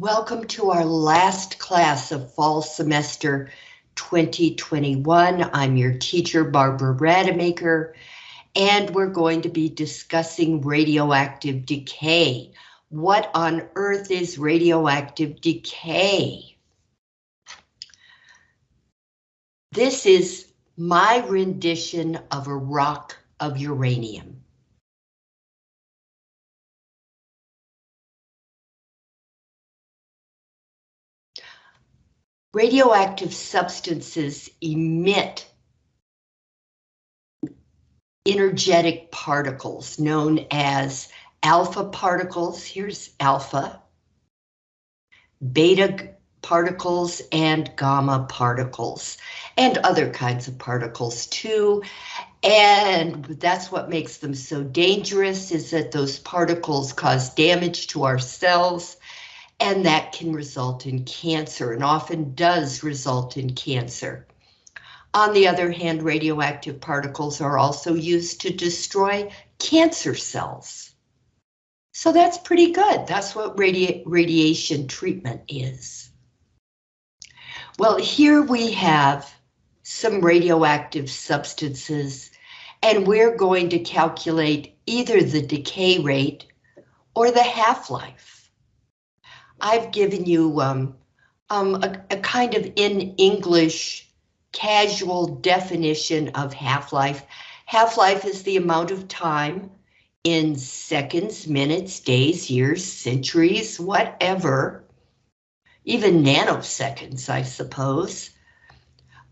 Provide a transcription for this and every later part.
Welcome to our last class of fall semester 2021. I'm your teacher, Barbara Rademacher, and we're going to be discussing radioactive decay. What on earth is radioactive decay? This is my rendition of a rock of uranium. Radioactive substances emit energetic particles known as alpha particles, here's alpha, beta particles and gamma particles, and other kinds of particles too. And that's what makes them so dangerous is that those particles cause damage to our cells and that can result in cancer and often does result in cancer. On the other hand, radioactive particles are also used to destroy cancer cells. So that's pretty good. That's what radi radiation treatment is. Well, here we have some radioactive substances, and we're going to calculate either the decay rate or the half-life. I've given you um, um, a, a kind of in English casual definition of half-life. Half-life is the amount of time in seconds, minutes, days, years, centuries, whatever, even nanoseconds, I suppose.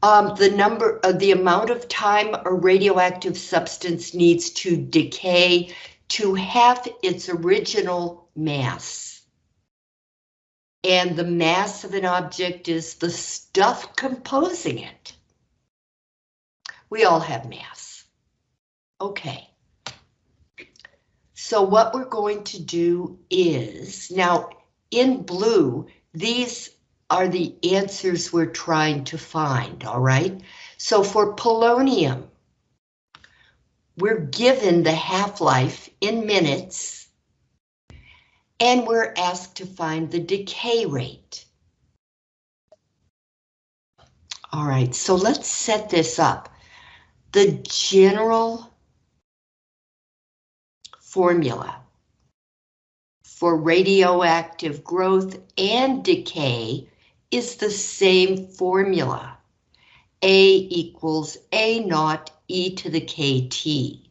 Um, the number uh, the amount of time a radioactive substance needs to decay to half its original mass and the mass of an object is the stuff composing it. We all have mass. Okay. So what we're going to do is, now in blue, these are the answers we're trying to find, all right? So for polonium, we're given the half-life in minutes and we're asked to find the decay rate. All right, so let's set this up. The general formula for radioactive growth and decay is the same formula. A equals A naught e to the KT.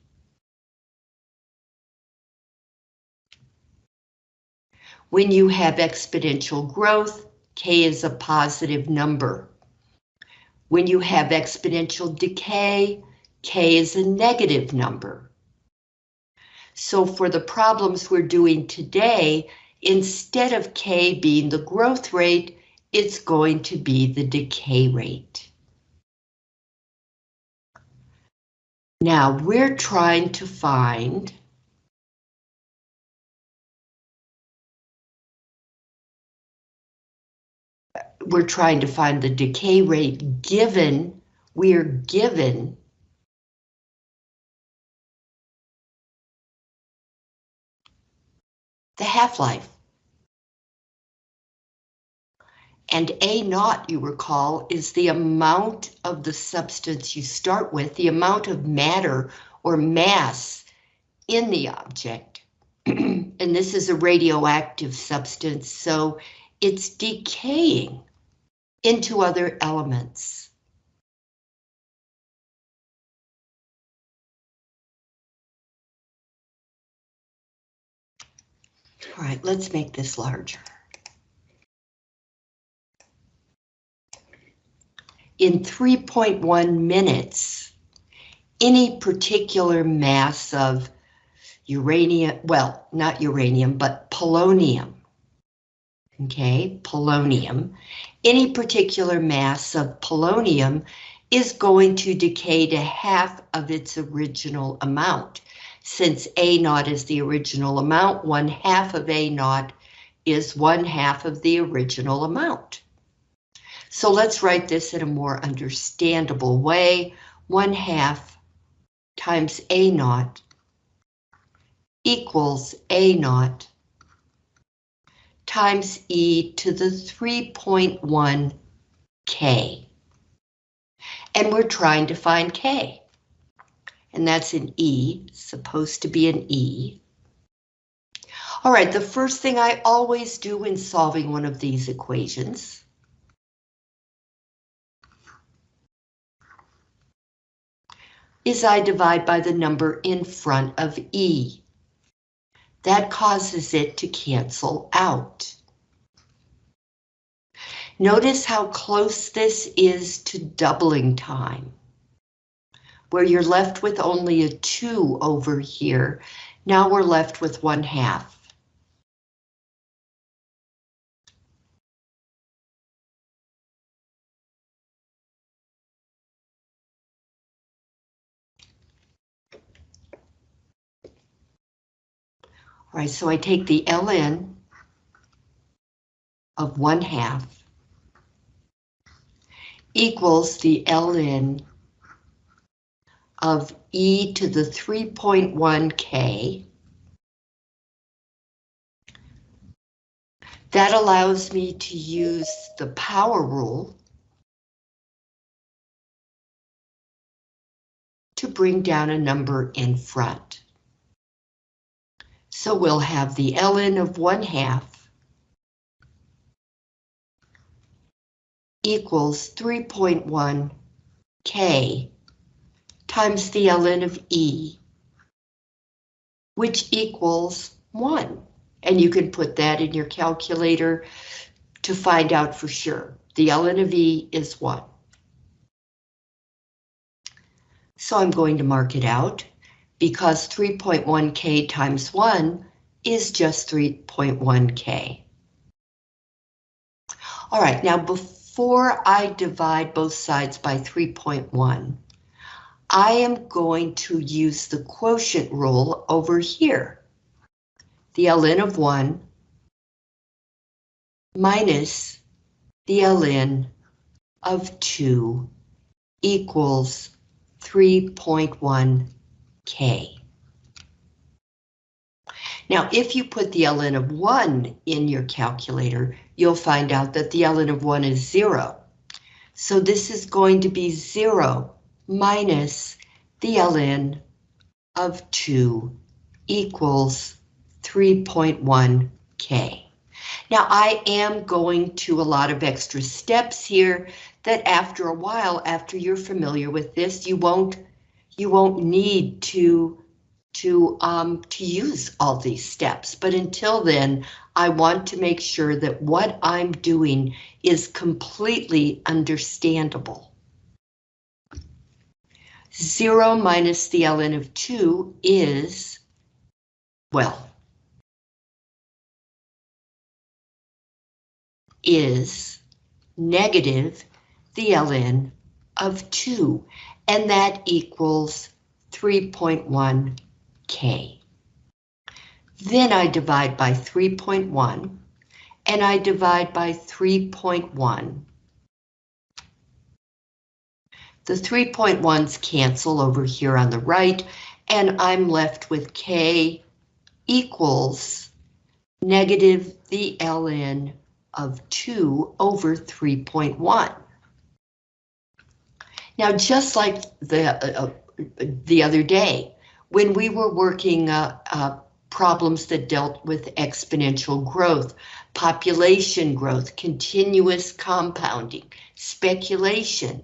When you have exponential growth, K is a positive number. When you have exponential decay, K is a negative number. So for the problems we're doing today, instead of K being the growth rate, it's going to be the decay rate. Now we're trying to find we're trying to find the decay rate given, we're given the half-life. And A naught, you recall, is the amount of the substance you start with, the amount of matter or mass in the object. and this is a radioactive substance, so it's decaying into other elements. All right, let's make this larger. In 3.1 minutes, any particular mass of uranium, well, not uranium, but polonium, okay, polonium, any particular mass of polonium is going to decay to half of its original amount. Since A naught is the original amount, one half of A naught is one half of the original amount. So let's write this in a more understandable way. One half times A naught equals A naught times e to the 3.1 k. And we're trying to find k. And that's an e, supposed to be an e. All right, the first thing I always do in solving one of these equations is I divide by the number in front of E. That causes it to cancel out. Notice how close this is to doubling time, where you're left with only a 2 over here. Now we're left with 1 half. Right, so I take the ln of 1 half equals the ln of e to the 3.1k. That allows me to use the power rule to bring down a number in front. So we'll have the ln of 1 half equals 3.1 k times the ln of e, which equals 1. And you can put that in your calculator to find out for sure. The ln of e is 1. So I'm going to mark it out because 3.1k times 1 is just 3.1k. All right, now before I divide both sides by 3.1, I am going to use the quotient rule over here. The ln of 1 minus the ln of 2 equals 3.1 K. Now, if you put the ln of 1 in your calculator, you'll find out that the ln of 1 is 0. So this is going to be 0 minus the ln of 2 equals 3.1 K. Now I am going to a lot of extra steps here that after a while, after you're familiar with this, you won't you won't need to to um, to use all these steps. But until then, I want to make sure that what I'm doing is completely understandable. Zero minus the ln of two is, well, is negative the ln of 2 and that equals 3.1 K. Then I divide by 3.1, and I divide by 3.1. The 3.1s cancel over here on the right, and I'm left with K equals negative the ln of 2 over 3.1. Now, just like the uh, uh, the other day, when we were working uh, uh, problems that dealt with exponential growth, population growth, continuous compounding, speculation.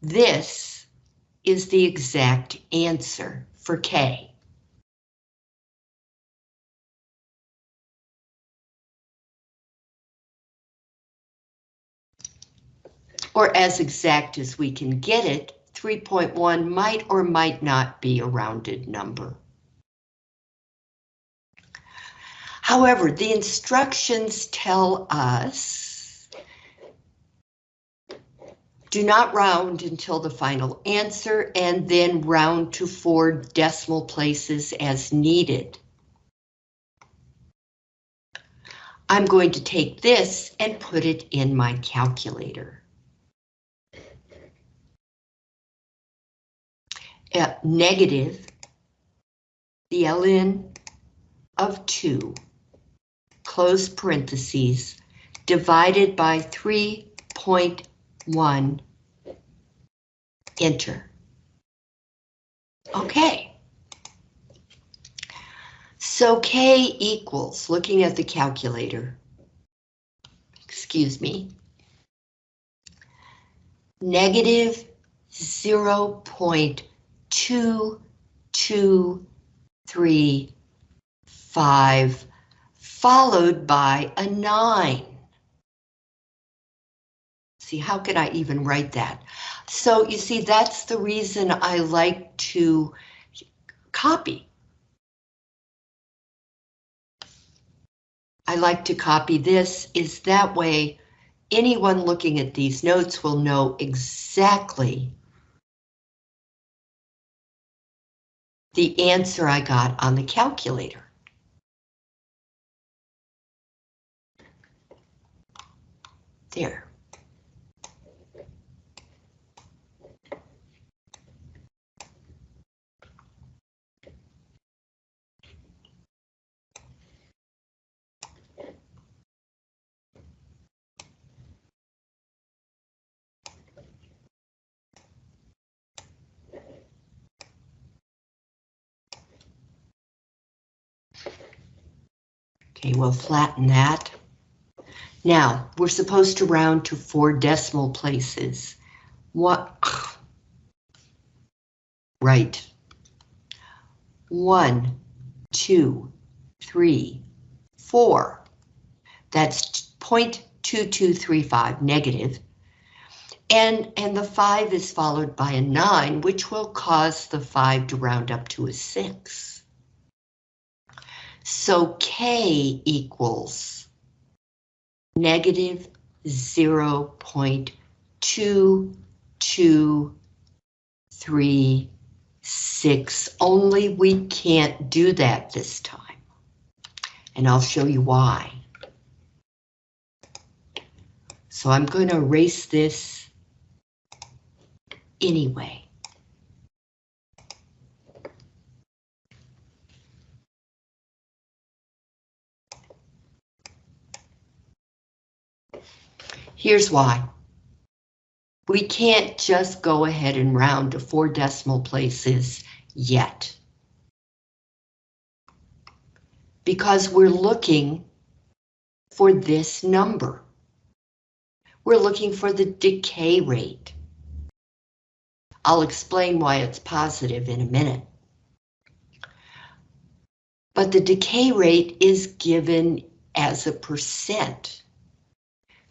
This is the exact answer for K. or as exact as we can get it, 3.1 might or might not be a rounded number. However, the instructions tell us do not round until the final answer and then round to four decimal places as needed. I'm going to take this and put it in my calculator. Uh, negative the ln of 2 close parentheses, divided by 3.1, enter. Okay. So K equals, looking at the calculator, excuse me, negative 0.2235 followed by a 9. See, how could I even write that? So you see, that's the reason I like to copy. I like to copy this is that way anyone looking at these notes will know exactly the answer I got on the calculator. There. Okay, we'll flatten that. Now, we're supposed to round to four decimal places. What? Right. One, two, three, four. That's 0.2235 negative. And, and the five is followed by a nine, which will cause the five to round up to a six. So K equals negative 0 0.2236, only we can't do that this time. And I'll show you why. So I'm going to erase this anyway. Here's why. We can't just go ahead and round to four decimal places yet. Because we're looking for this number. We're looking for the decay rate. I'll explain why it's positive in a minute. But the decay rate is given as a percent.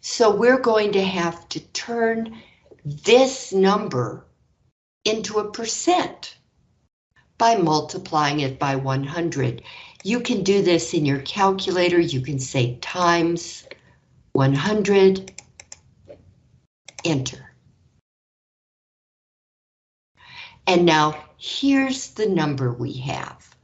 So we're going to have to turn this number into a percent by multiplying it by 100. You can do this in your calculator. You can say times 100, enter. And now here's the number we have.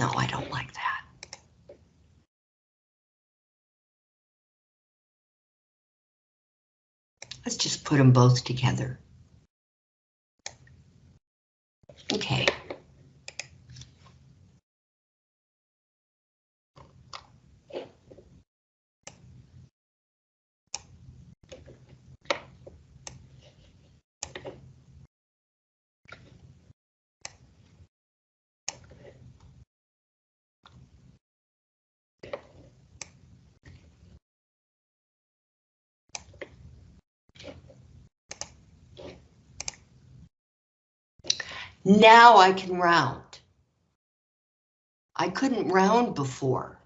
No, I don't like that. Let's just put them both together. Okay. Now I can round. I couldn't round before.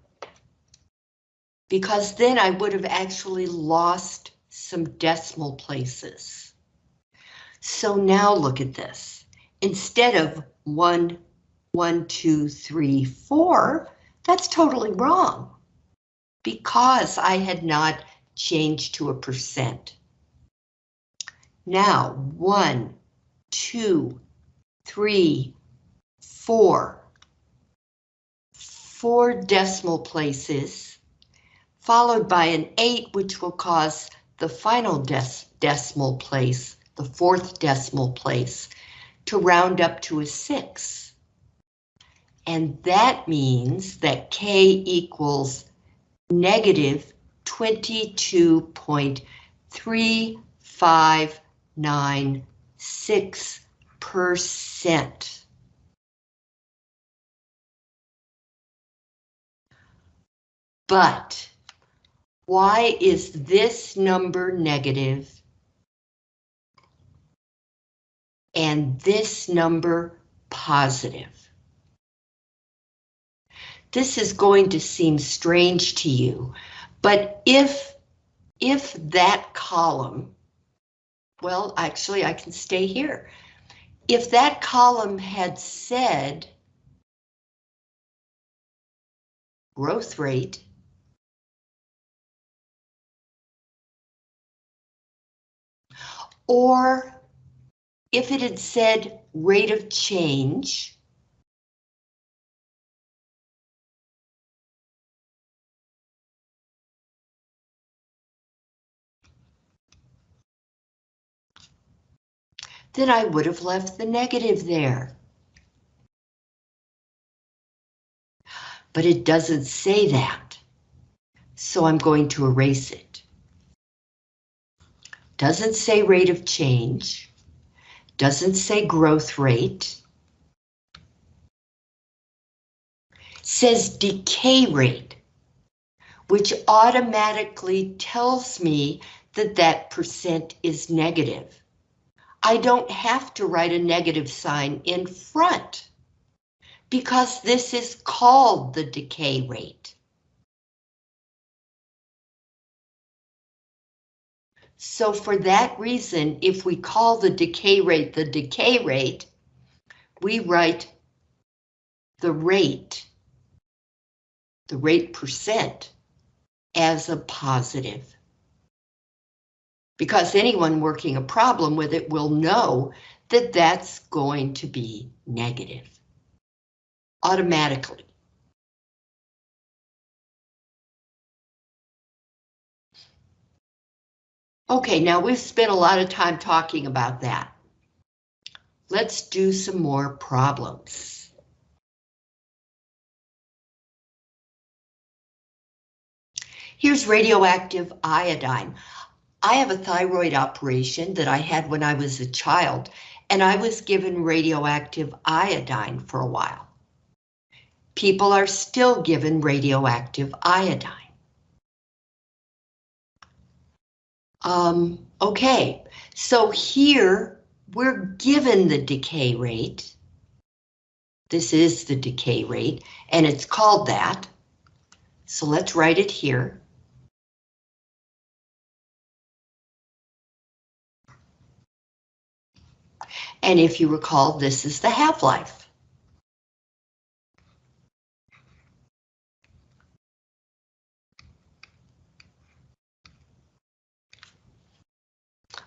Because then I would have actually lost some decimal places. So now look at this. Instead of one, one, two, three, four, that's totally wrong. Because I had not changed to a percent. Now, one, two, three, four, four decimal places, followed by an 8, which will cause the final decimal place, the fourth decimal place, to round up to a 6. And that means that K equals 22.3596%. But why is this number negative and this number positive? This is going to seem strange to you, but if, if that column, well, actually I can stay here. If that column had said growth rate, or if it had said rate of change, then I would have left the negative there. But it doesn't say that, so I'm going to erase it. Doesn't say rate of change, doesn't say growth rate, says decay rate, which automatically tells me that that percent is negative. I don't have to write a negative sign in front because this is called the decay rate. So for that reason, if we call the decay rate the decay rate, we write the rate, the rate percent, as a positive because anyone working a problem with it will know that that's going to be negative automatically. Okay, now we've spent a lot of time talking about that. Let's do some more problems. Here's radioactive iodine. I have a thyroid operation that I had when I was a child, and I was given radioactive iodine for a while. People are still given radioactive iodine. Um, okay, so here we're given the decay rate. This is the decay rate, and it's called that. So let's write it here. And if you recall, this is the half-life.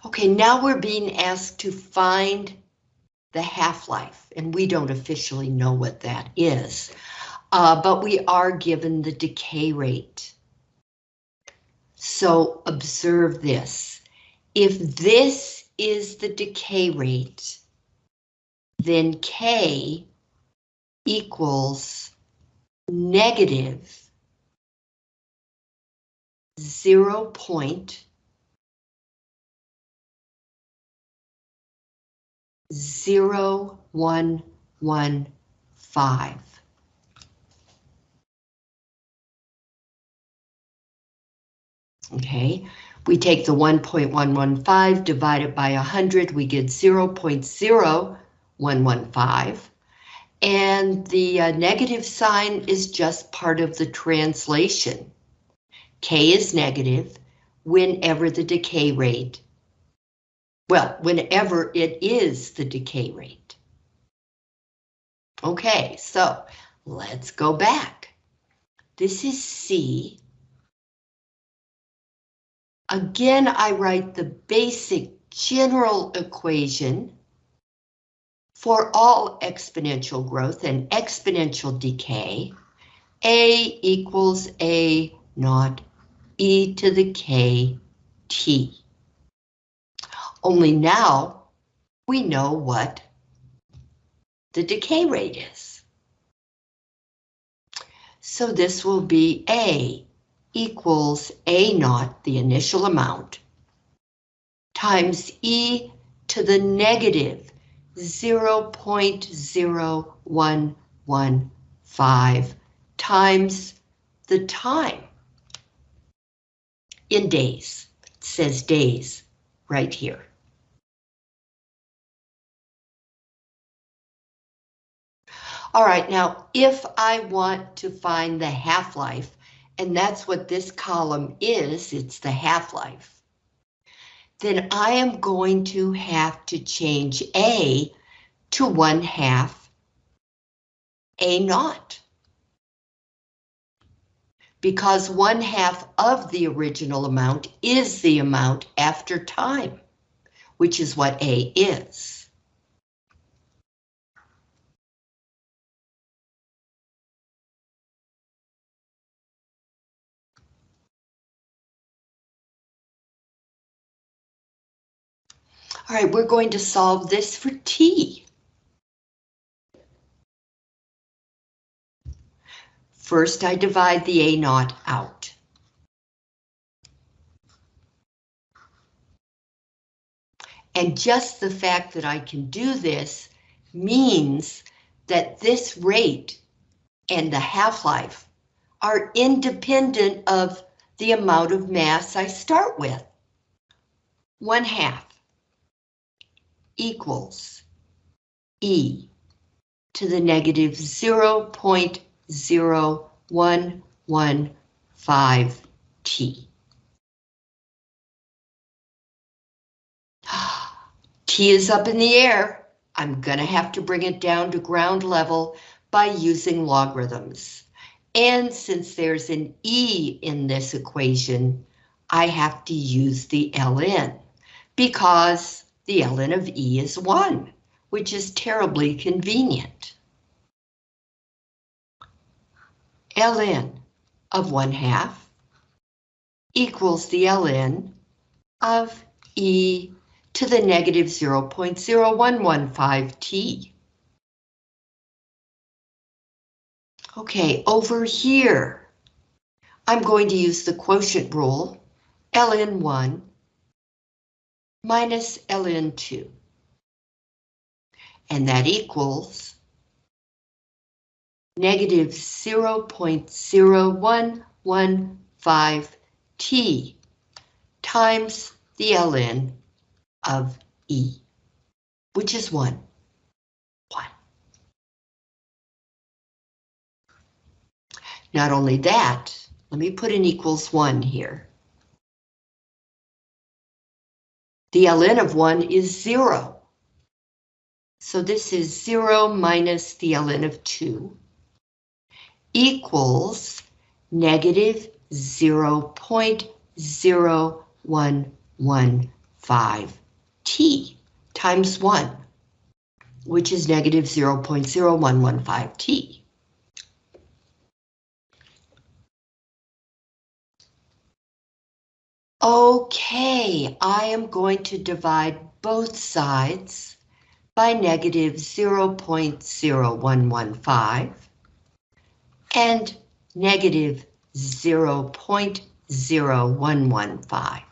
Okay, now we're being asked to find the half-life, and we don't officially know what that is, uh, but we are given the decay rate. So observe this. If this is the decay rate, then K equals negative 0 point zero one one five. Okay, we take the 1.115 divided by 100, we get 0 0.0 115. And the uh, negative sign is just part of the translation. K is negative whenever the decay rate, well, whenever it is the decay rate. Okay, so let's go back. This is C. Again, I write the basic general equation for all exponential growth and exponential decay, A equals A naught e to the k t. Only now we know what the decay rate is. So this will be A equals A naught, the initial amount, times E to the negative 0.0115 times the time in days. It says days right here. All right, now if I want to find the half-life, and that's what this column is, it's the half-life, then I am going to have to change A to 1 half A naught. Because 1 half of the original amount is the amount after time, which is what A is. All right, we're going to solve this for T. First, I divide the A naught out. And just the fact that I can do this means that this rate and the half-life are independent of the amount of mass I start with. One half equals E to the negative 0.0115 T. T is up in the air. I'm gonna have to bring it down to ground level by using logarithms. And since there's an E in this equation, I have to use the ln because the ln of E is 1, which is terribly convenient. ln of 1 half equals the ln of E to the negative 0.0115 t. Okay, over here, I'm going to use the quotient rule, ln1 minus ln2. And that equals negative 0.0115 t times the ln of E, which is 1. 1. Not only that, let me put an equals 1 here. The ln of 1 is 0. So this is 0 minus the ln of 2 equals negative 0.0115 t times 1, which is negative 0.0115 t. I am going to divide both sides by negative 0.0115 and negative 0.0115.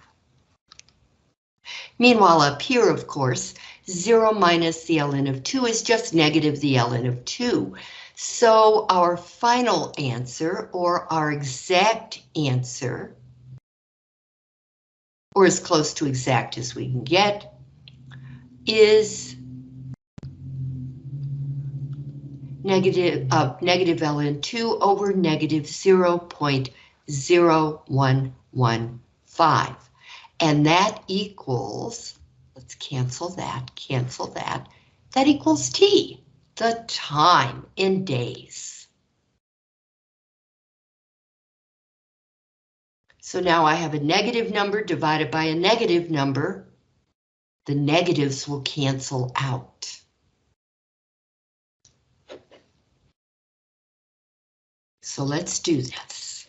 Meanwhile, up here, of course, 0 minus the ln of 2 is just negative the ln of 2. So our final answer, or our exact answer, or as close to exact as we can get, is negative, uh, negative ln 2 over negative 0.0115. And that equals, let's cancel that, cancel that, that equals t, the time in days. So now I have a negative number divided by a negative number. The negatives will cancel out. So let's do this.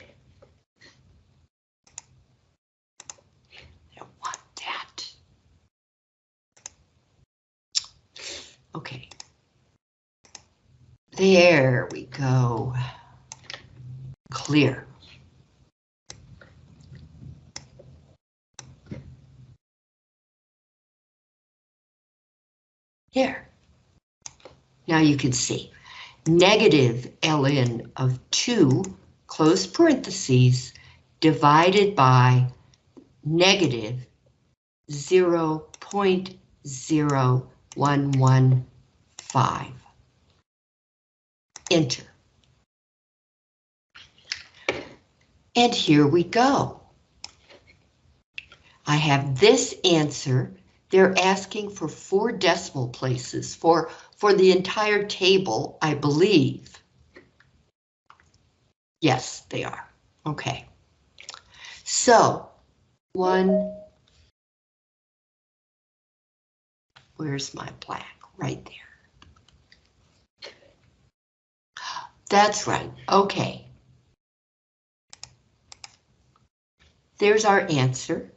I don't want that. Okay. There we go. Clear. Here. Now you can see negative ln of 2, close parentheses, divided by negative 0 0.0115. Enter. And here we go. I have this answer. They're asking for four decimal places for, for the entire table, I believe. Yes, they are. Okay. So, one, where's my black? Right there. That's right, okay. There's our answer.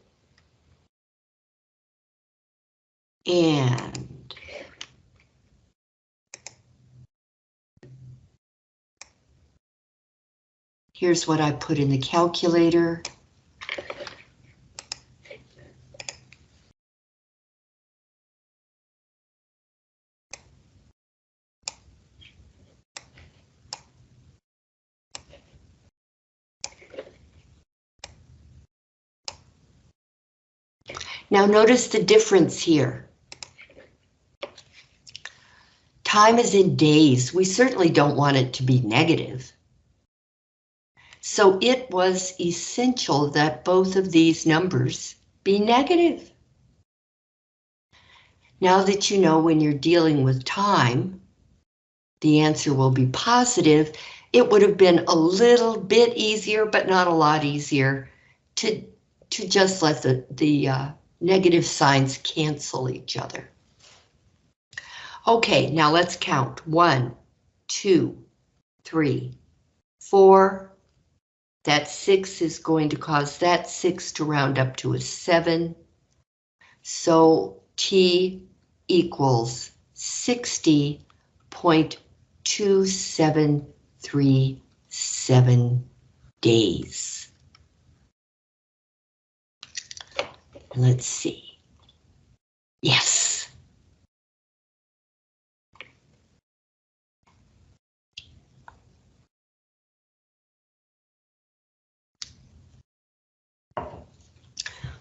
And here's what I put in the calculator. Now notice the difference here. Time is in days. We certainly don't want it to be negative. So it was essential that both of these numbers be negative. Now that you know when you're dealing with time, the answer will be positive. It would have been a little bit easier, but not a lot easier to, to just let the, the uh, negative signs cancel each other. Okay, now let's count. One, two, three, four. That six is going to cause that six to round up to a seven. So T equals 60.2737 days. Let's see. Yes.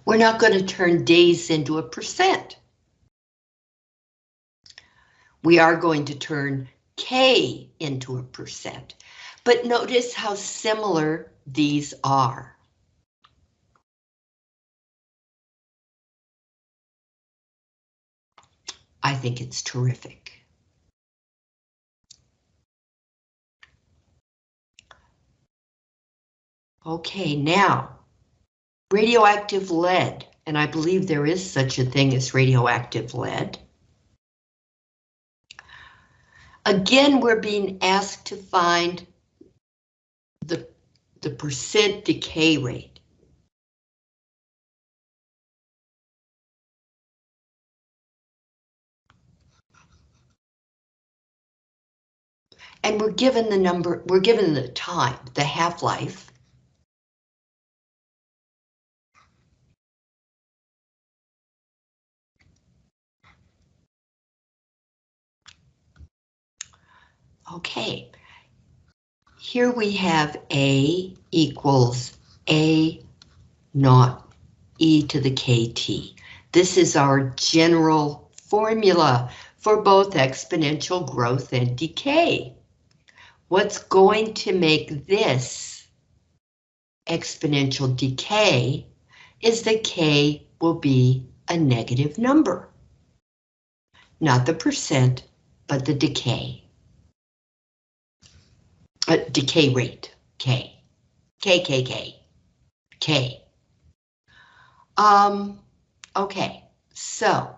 We're not going to turn days into a percent. We are going to turn K into a percent. But notice how similar these are. I think it's terrific. Okay, now, radioactive lead, and I believe there is such a thing as radioactive lead. Again, we're being asked to find the, the percent decay rate. And we're given the number, we're given the time, the half-life. Okay, here we have A equals A naught e to the kt. This is our general formula for both exponential growth and decay. What's going to make this exponential decay is that K will be a negative number. Not the percent, but the decay. Uh, decay rate, K. K, K, K, K. Um, okay, so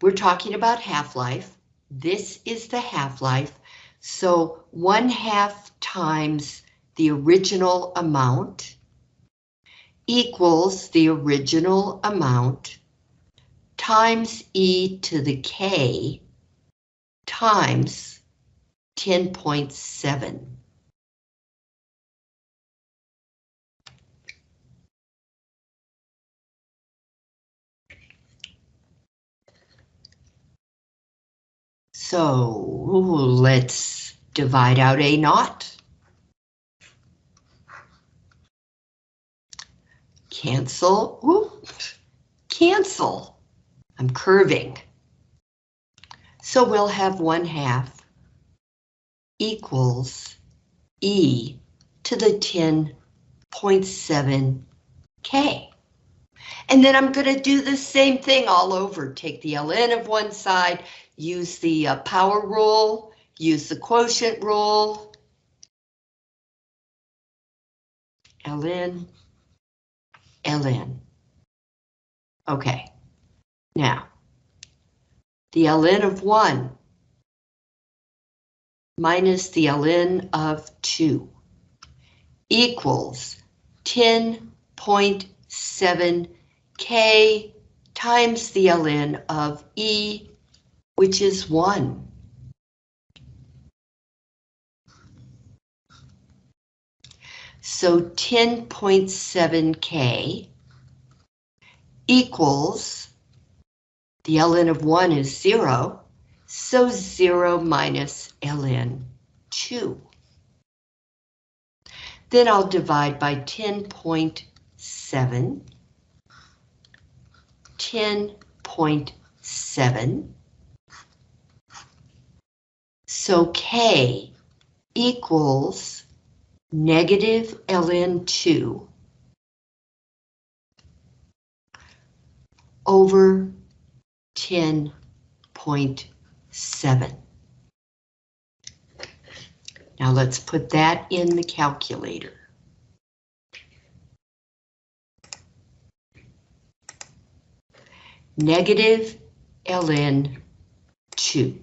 we're talking about half-life. This is the half-life. So one half times the original amount equals the original amount times e to the k times 10.7. So let's divide out A naught. Cancel, cancel. I'm curving. So we'll have one half equals E to the 10.7 K. And then I'm going to do the same thing all over. Take the ln of one side, use the uh, power rule, use the quotient rule. ln, ln. Okay, now, the ln of 1 minus the ln of 2 equals 10.7 k times the ln of e, which is 1. So 10.7k equals, the ln of 1 is 0, so 0 minus ln 2. Then I'll divide by 10.7 10.7. So K equals negative ln2 over 10.7. Now let's put that in the calculator. negative ln 2.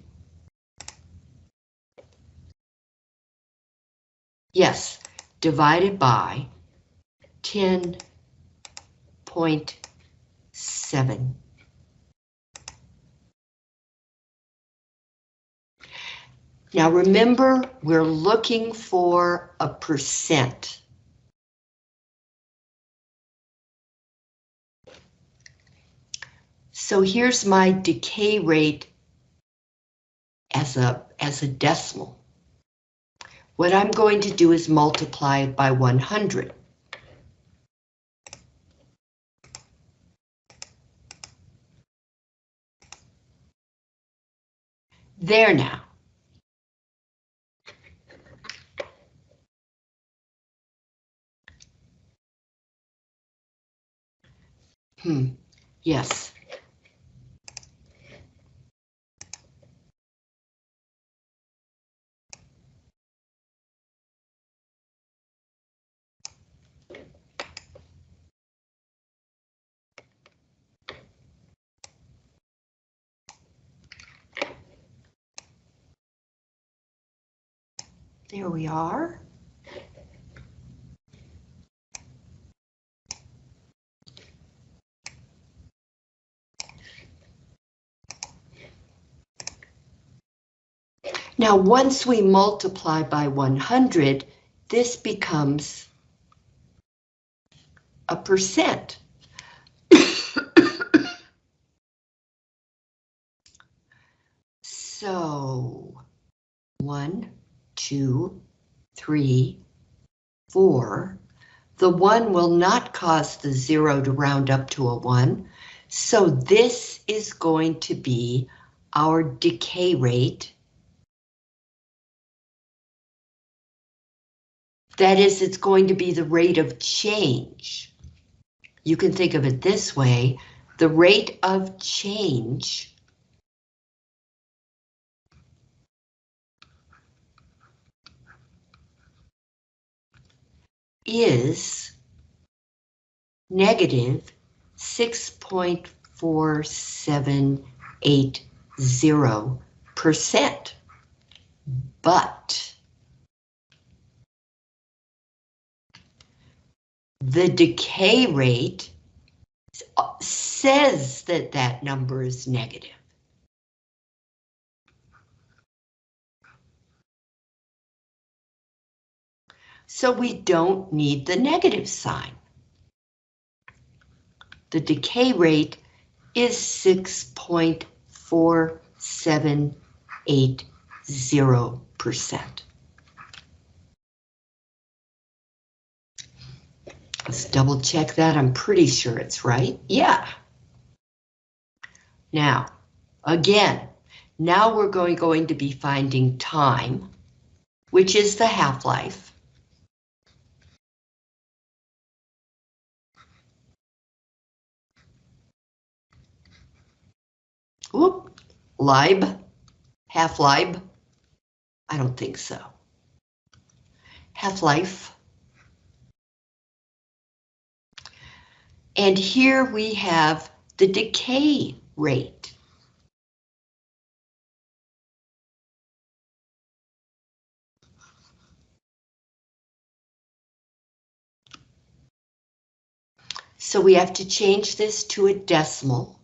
Yes, divided by 10.7. Now remember, we're looking for a percent. So here's my decay rate as a, as a decimal. What I'm going to do is multiply it by 100. There now. Hmm, yes. There we are. Now, once we multiply by 100, this becomes a percent. so, one, two, three, four. The one will not cause the zero to round up to a one. So this is going to be our decay rate. That is, it's going to be the rate of change. You can think of it this way, the rate of change is negative 6.4780%. But the decay rate says that that number is negative. So we don't need the negative sign. The decay rate is 6.4780%. Let's double check that. I'm pretty sure it's right. Yeah. Now, again, now we're going, going to be finding time, which is the half-life. Whoop, lib, half-lib. I don't think so. Half-life. And here we have the decay rate. So we have to change this to a decimal.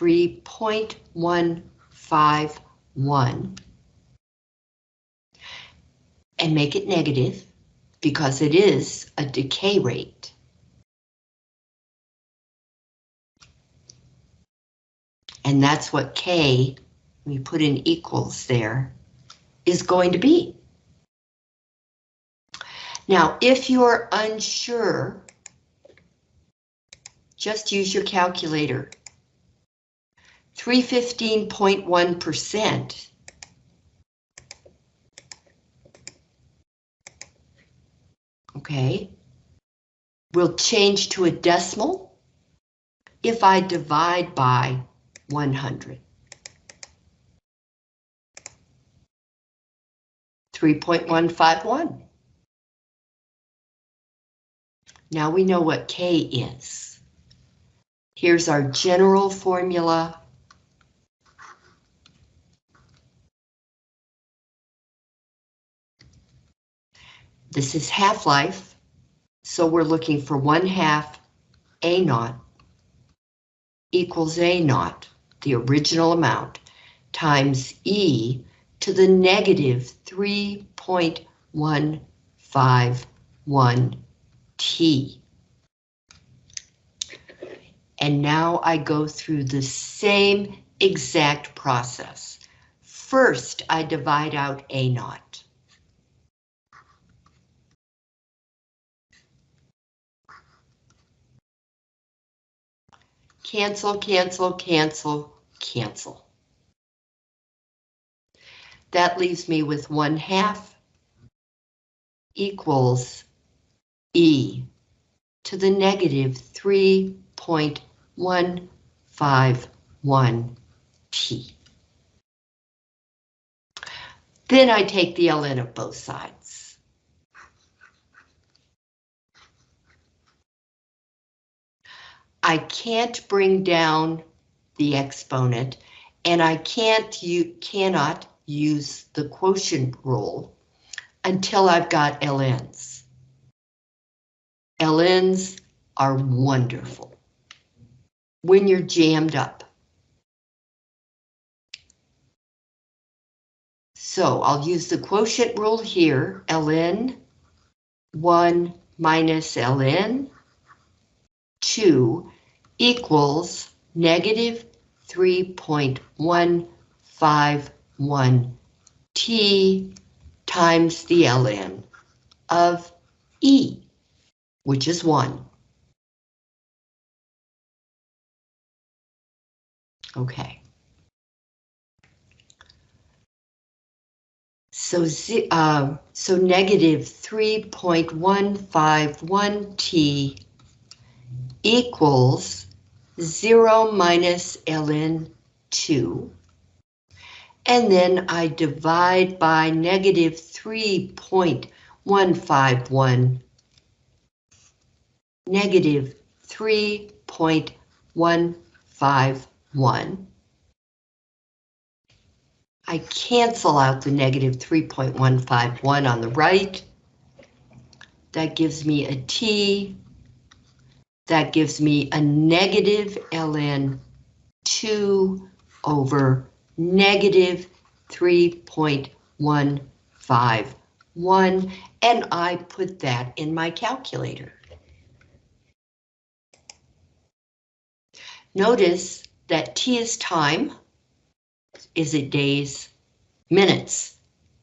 3.151 and make it negative because it is a decay rate. And that's what K, we put in equals there, is going to be. Now, if you're unsure, just use your calculator. 315.1% okay, will change to a decimal if I divide by 100. 3.151. Now we know what K is. Here's our general formula. This is half-life, so we're looking for 1 half A naught equals A naught, the original amount, times E to the negative 3.151 T. And now I go through the same exact process. First, I divide out A naught. Cancel, cancel, cancel, cancel. That leaves me with 1 half equals E to the negative 3.151 T. Then I take the ln of both sides. I can't bring down the exponent and I can't you cannot use the quotient rule until I've got LNs. LNs are wonderful when you're jammed up. So I'll use the quotient rule here, ln 1 minus ln 2 equals negative 3.151 T times the ln of E, which is 1. Okay. So, uh, so negative 3.151 T equals 0 minus ln 2. And then I divide by negative 3.151, negative 3.151. I cancel out the negative 3.151 on the right, that gives me a T, that gives me a negative ln 2 over negative 3.151, and I put that in my calculator. Notice that T is time. Is it days? Minutes.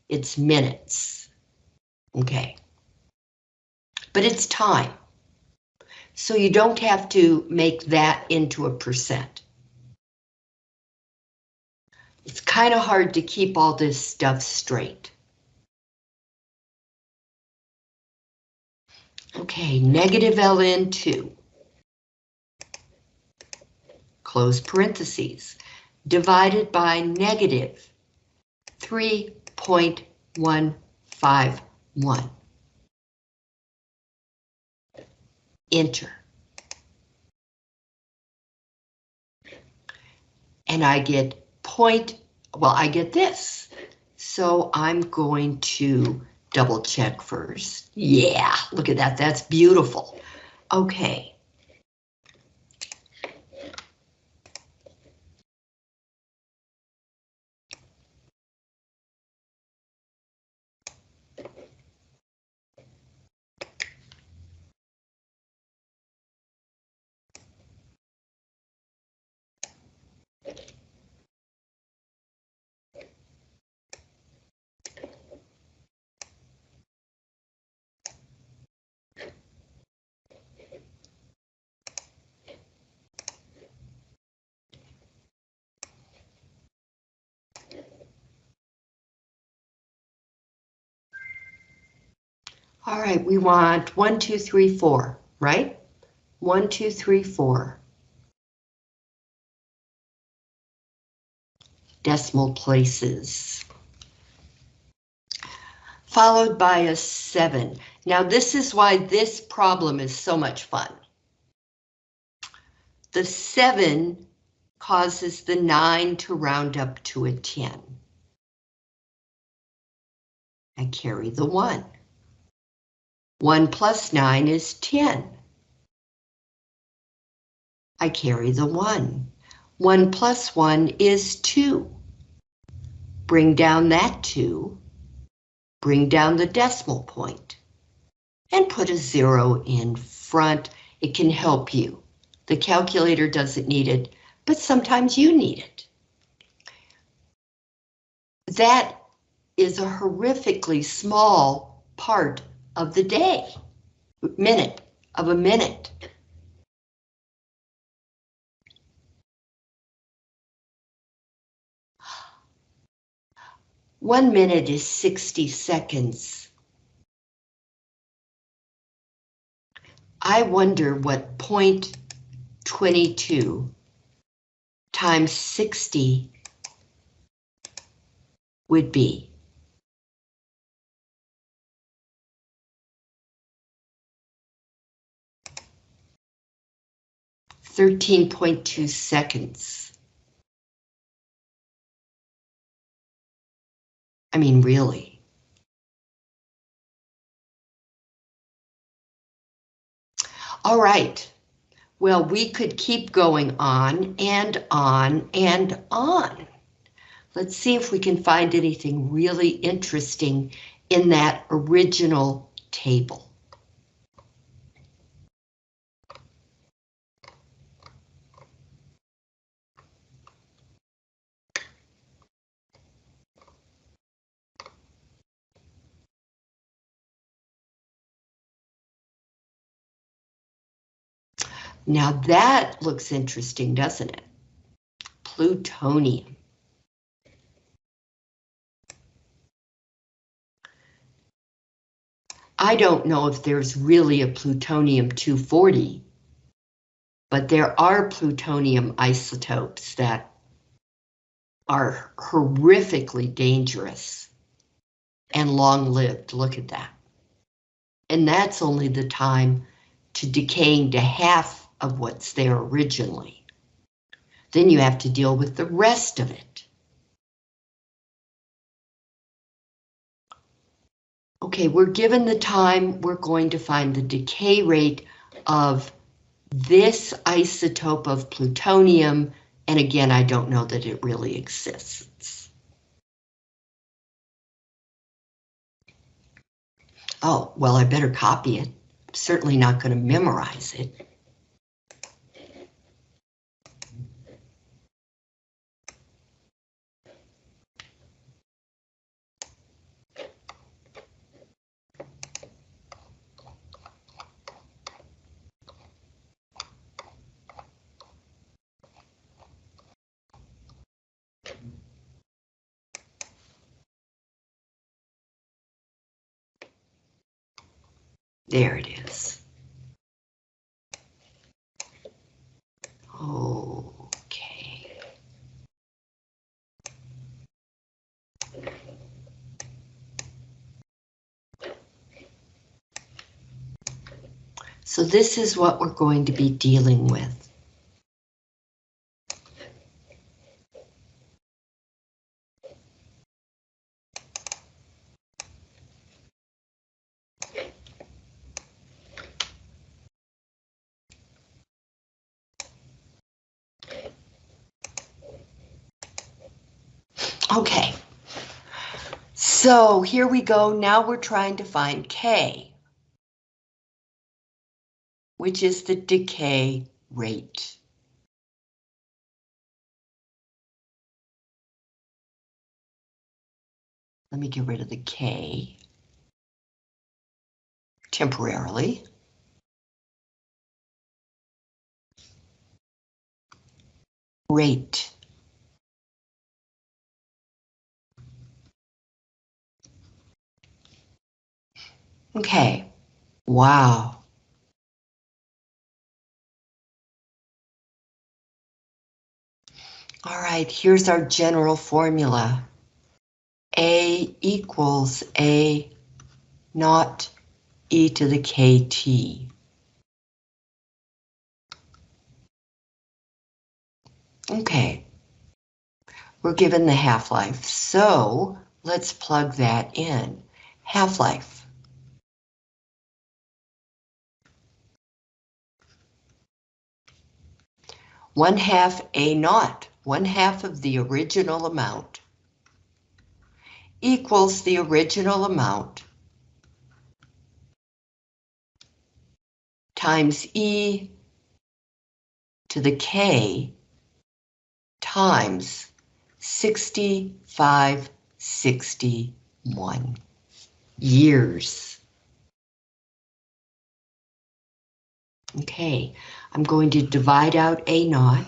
It's minutes. Okay. But it's time. So you don't have to make that into a percent. It's kind of hard to keep all this stuff straight. Okay, negative ln 2 close parentheses, divided by negative 3.151. Enter. And I get point, well, I get this. So I'm going to double check first. Yeah, look at that, that's beautiful. Okay. All right, we want one, two, three, four, right? One, two, three, four. Decimal places. Followed by a seven. Now this is why this problem is so much fun. The seven causes the nine to round up to a 10. I carry the one. 1 plus 9 is 10. I carry the 1. 1 plus 1 is 2. Bring down that 2. Bring down the decimal point. And put a 0 in front. It can help you. The calculator doesn't need it, but sometimes you need it. That is a horrifically small part of the day, minute of a minute. One minute is 60 seconds. I wonder what point 22 times 60 would be. 13.2 seconds. I mean, really. All right. Well, we could keep going on and on and on. Let's see if we can find anything really interesting in that original table. Now that looks interesting, doesn't it? Plutonium. I don't know if there's really a plutonium-240, but there are plutonium isotopes that are horrifically dangerous and long-lived. Look at that. And that's only the time to decaying to half of what's there originally. Then you have to deal with the rest of it. Okay, we're given the time, we're going to find the decay rate of this isotope of plutonium, and again, I don't know that it really exists. Oh, well, I better copy it. I'm certainly not going to memorize it. There it is. Okay. So this is what we're going to be dealing with. Okay. So here we go. Now we're trying to find K, which is the decay rate. Let me get rid of the K temporarily. Rate. Okay, wow. All right, here's our general formula. A equals A naught e to the kt. Okay, we're given the half-life, so let's plug that in. Half-life. One half A naught, one half of the original amount, equals the original amount times E to the K times 6561 years. Okay, I'm going to divide out A naught.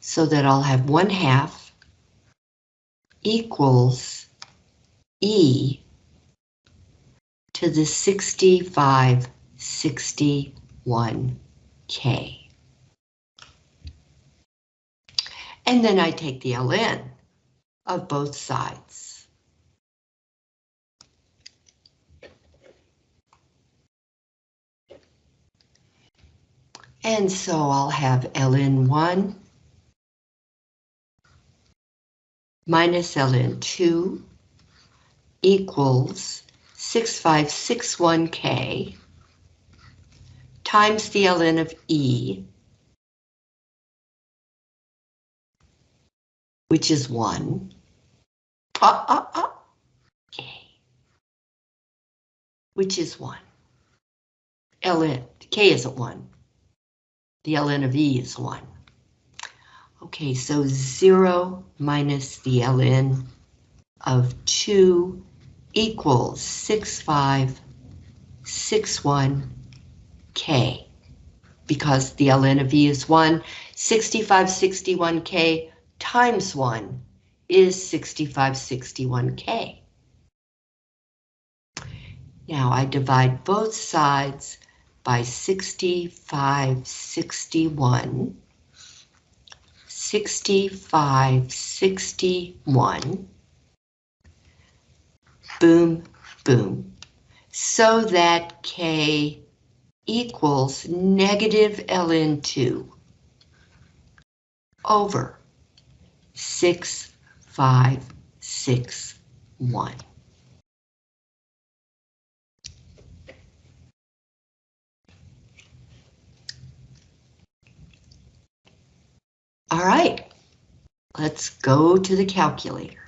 So that I'll have one half equals E to the 6561K. And then I take the ln of both sides. And so I'll have ln1 minus ln2 equals 6561k times the ln of E, which is 1, K, which is 1. ln, K isn't 1. The ln of E is 1. Okay, so 0 minus the ln of 2 equals 6561K. Because the ln of E is 1, 6561K times 1 is 6561K. Now I divide both sides by 6561. 6561. Boom, boom. So that K equals negative ln2. over 6561. All right, let's go to the calculator.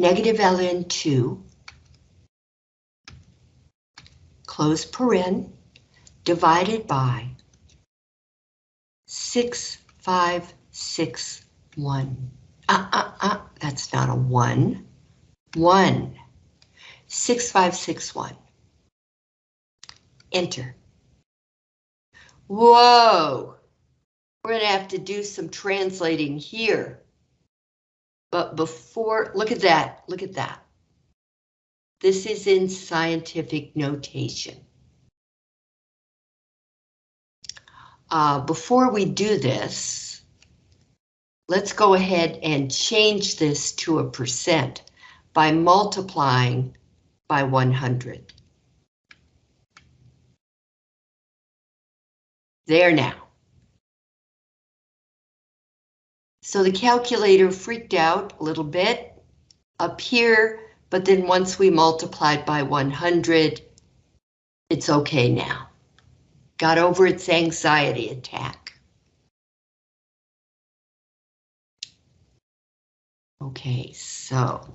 Negative ln 2, close paren, divided by 6561. Uh, uh, uh, that's not a 1. 1. 6561. Enter. Whoa! We're going to have to do some translating here. But before, look at that, look at that. This is in scientific notation. Uh, before we do this, let's go ahead and change this to a percent by multiplying by 100. There now. So the calculator freaked out a little bit up here, but then once we multiplied by 100, it's okay now. Got over its anxiety attack. Okay, so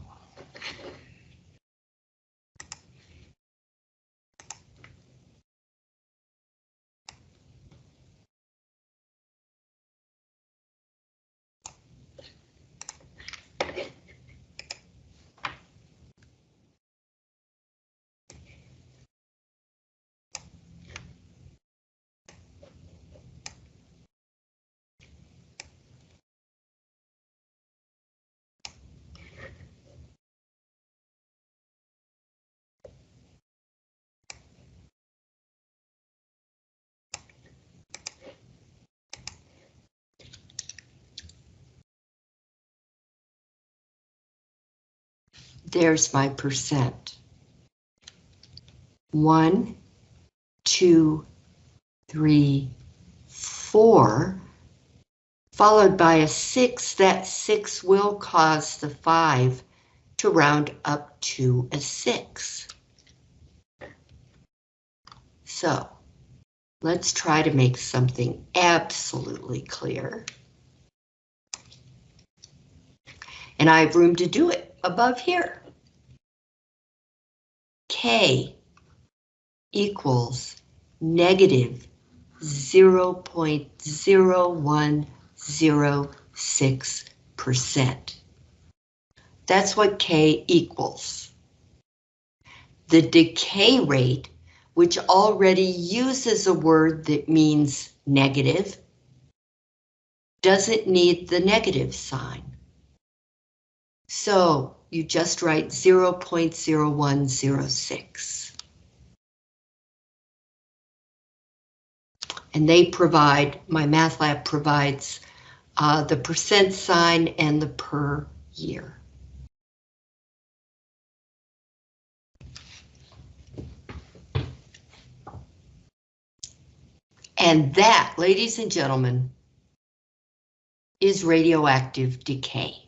there's my percent. One, two, three, four, followed by a six. That six will cause the five to round up to a six. So let's try to make something absolutely clear. And I have room to do it above here. K equals negative 0.0106%. That's what K equals. The decay rate, which already uses a word that means negative, doesn't need the negative sign. So you just write 0.0106. And they provide, MyMathLab provides uh, the percent sign and the per year. And that, ladies and gentlemen, is radioactive decay.